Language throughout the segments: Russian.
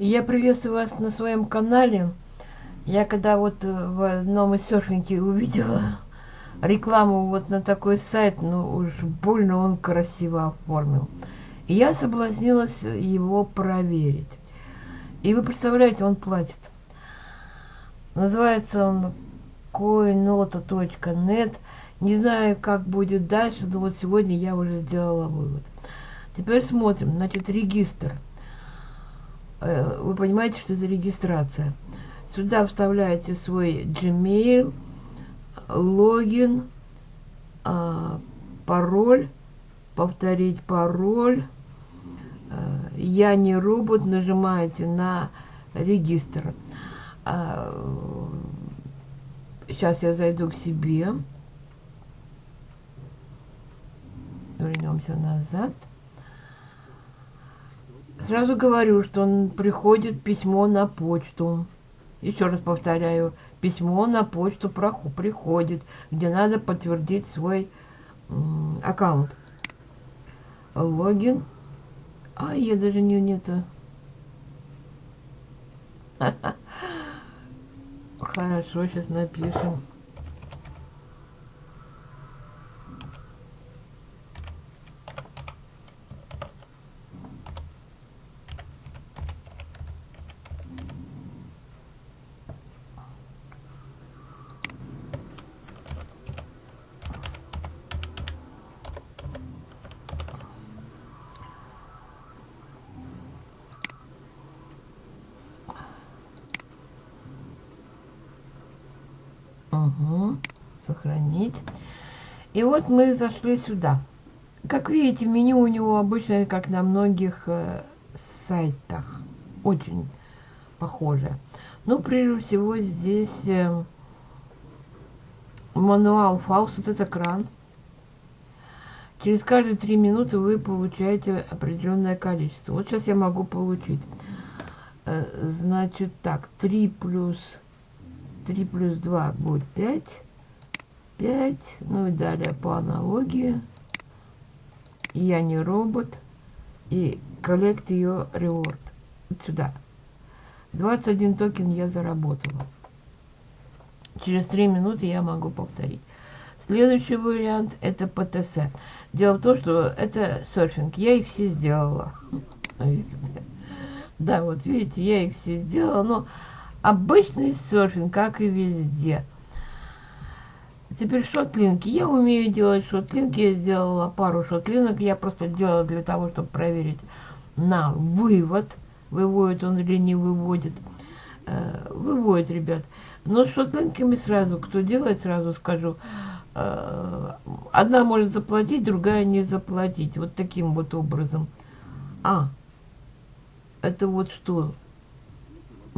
Я приветствую вас на своем канале. Я когда вот э, в одном из серфинги увидела рекламу вот на такой сайт, ну уж больно он красиво оформил. И я соблазнилась его проверить. И вы представляете, он платит. Называется он coinota.net. Не знаю, как будет дальше, но вот сегодня я уже сделала вывод. Теперь смотрим. Значит, регистр. Э, вы понимаете, что это регистрация. Сюда вставляете свой Gmail, логин, а, пароль, повторить пароль. Э, я не робот, нажимаете на регистр. Сейчас а, я зайду к себе. Вернемся назад. Сразу говорю, что он приходит письмо на почту. Еще раз повторяю, письмо на почту приходит, где надо подтвердить свой аккаунт. Логин. А, я даже не, не это. Хорошо, сейчас напишем. Угу. Сохранить. И вот мы зашли сюда. Как видите, меню у него обычно, как на многих э, сайтах. Очень похоже. Ну, прежде всего, здесь э, мануал фаус, вот этот экран. Через каждые три минуты вы получаете определенное количество. Вот сейчас я могу получить. Э, значит так, 3 плюс 3 плюс 2 будет 5. 5. Ну и далее по аналогии. Я не робот. И collect ее reward. Вот сюда. 21 токен я заработала. Через 3 минуты я могу повторить. Следующий вариант это ПТС. Дело в том, что это серфинг. Я их все сделала. Да, вот видите, я их все сделала, но Обычный серфинг, как и везде. Теперь шотлинки. Я умею делать шотлинки. Я сделала пару шотлинок. Я просто делала для того, чтобы проверить на вывод. Выводит он или не выводит. Э, выводит, ребят. Но с шотлинками сразу, кто делает, сразу скажу. Э, одна может заплатить, другая не заплатить. Вот таким вот образом. А, это вот что?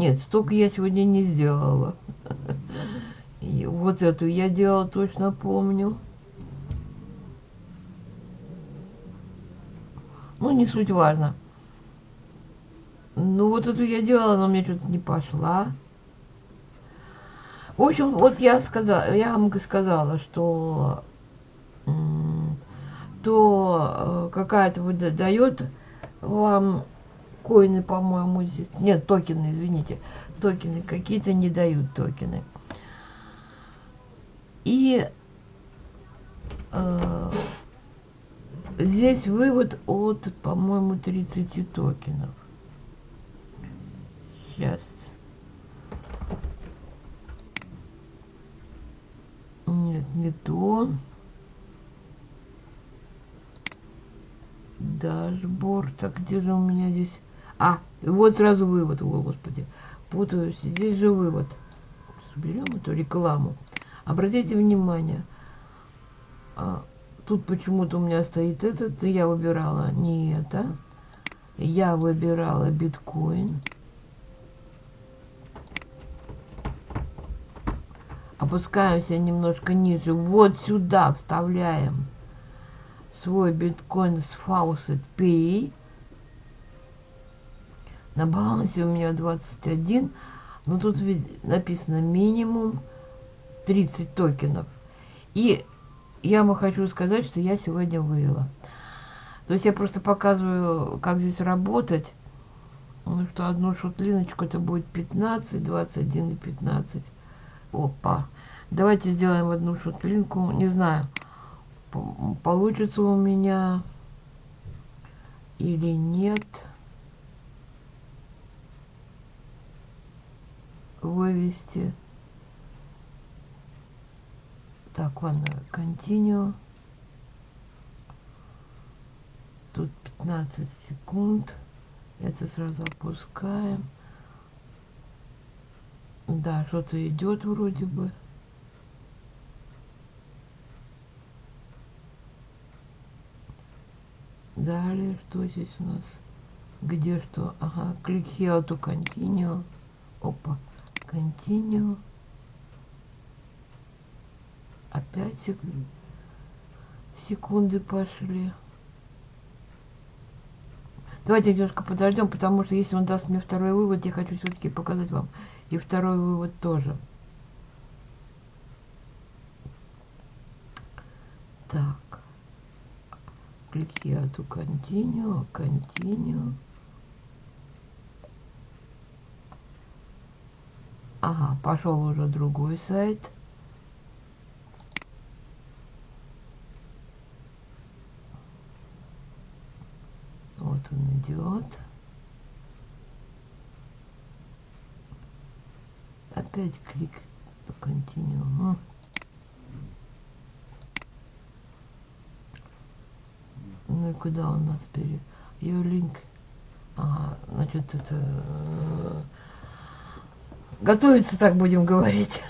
Нет, столько я сегодня не сделала. И вот эту я делала, точно помню. Ну, не суть важно. Ну, вот эту я делала, но мне что-то не пошла. В общем, вот я сказала, я вам сказала, что то э, какая-то выдает вам коины, по-моему, здесь. Нет, токены, извините. Токены какие-то не дают токены. И э, здесь вывод от, по-моему, 30 токенов. Сейчас. Нет, не то. Дашборд. Так где же у меня здесь... А, вот сразу вывод, о, господи, путаюсь. Здесь же вывод. Берем эту рекламу. Обратите внимание, а, тут почему-то у меня стоит этот, я выбирала не это. Я выбирала биткоин. Опускаемся немножко ниже. Вот сюда вставляем свой биткоин с Faucet Pay. На балансе у меня 21, но тут ведь написано минимум 30 токенов. И я вам хочу сказать, что я сегодня вывела. То есть я просто показываю, как здесь работать. думаю, что одну шутлиночку это будет 15, 21 и 15. Опа. Давайте сделаем одну шутлинку. Не знаю, получится у меня или нет. Вывести. Так, ладно, continue. Тут 15 секунд. Это сразу опускаем. Да, что-то идет вроде бы. Далее, что здесь у нас? Где что? Ага, клик here to continue. Опа, continue. Опять сек... секунды пошли. Давайте немножко подождем, потому что если он даст мне второй вывод, я хочу все-таки показать вам и второй вывод тоже. Так. Click here to continue, continue. Ага, пошел уже другой сайт. Вот он идет. Опять клик continue. Ну и куда он нас пере... Ее линк. Ага, значит, это... Готовиться так будем говорить.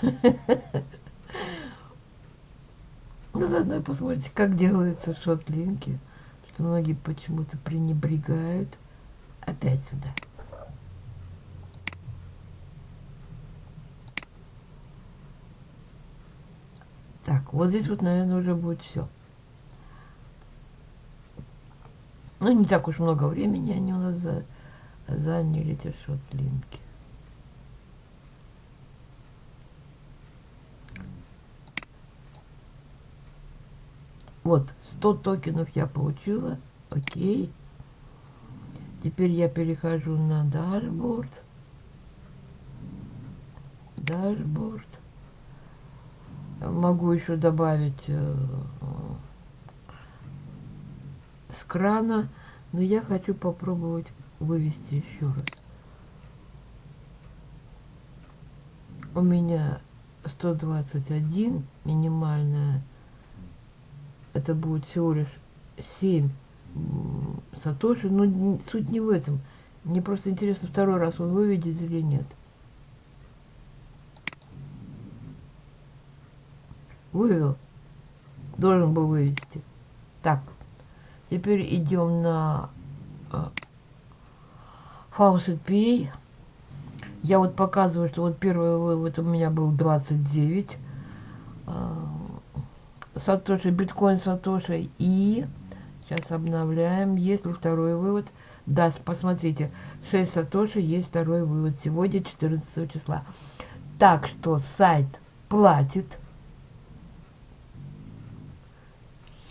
Ну, заодно посмотрите, как делаются шот-линки что многие почему-то пренебрегают. Опять сюда. Так, вот здесь вот, наверное, уже будет все. Ну, не так уж много времени они у нас за, заняли, эти шотлинки. Вот, 100 токенов я получила. Окей. Теперь я перехожу на дашборд. Дашборд. Могу еще добавить э, с крана, но я хочу попробовать вывести еще раз. У меня 121 минимальная это будет всего лишь 7 сатоши, но суть не в этом. Мне просто интересно, второй раз он выведет или нет. Вывел. Должен был вывести. Так. Теперь идем на uh, Faucet PA. Я вот показываю, что вот первый вывод у меня был 29. Сатоши, биткоин Сатоши. И сейчас обновляем. Есть ли второй вывод? Да, посмотрите. 6 Сатоши есть второй вывод. Сегодня 14 числа. Так что сайт платит.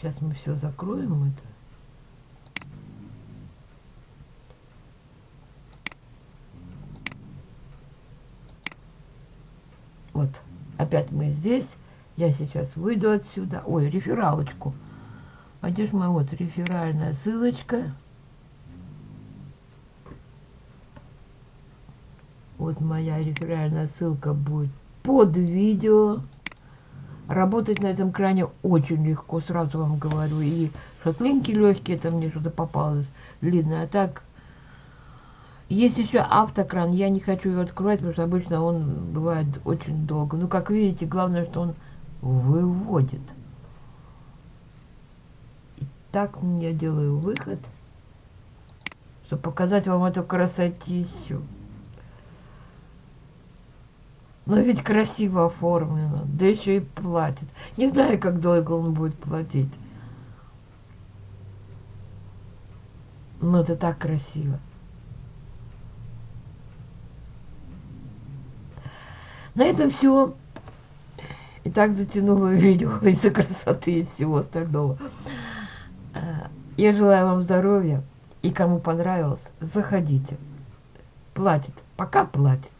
Сейчас мы все закроем это. Вот, опять мы здесь. Я сейчас выйду отсюда. Ой, рефералочку. А где же моя вот реферальная ссылочка? Вот моя реферальная ссылка будет под видео. Работать на этом кране очень легко, сразу вам говорю. И шотлинки легкие, это мне что-то попалось длинное. А так, есть еще автокран. Я не хочу его открывать, потому что обычно он бывает очень долго. Ну, как видите, главное, что он выводит. И так я делаю выход, чтобы показать вам эту красотищу. Но ведь красиво оформлено, да еще и платит. Не знаю, как долго он будет платить. Но это так красиво. На этом все. И так затянула видео из-за красоты и всего остального. Э, я желаю вам здоровья. И кому понравилось, заходите. платит, пока платит.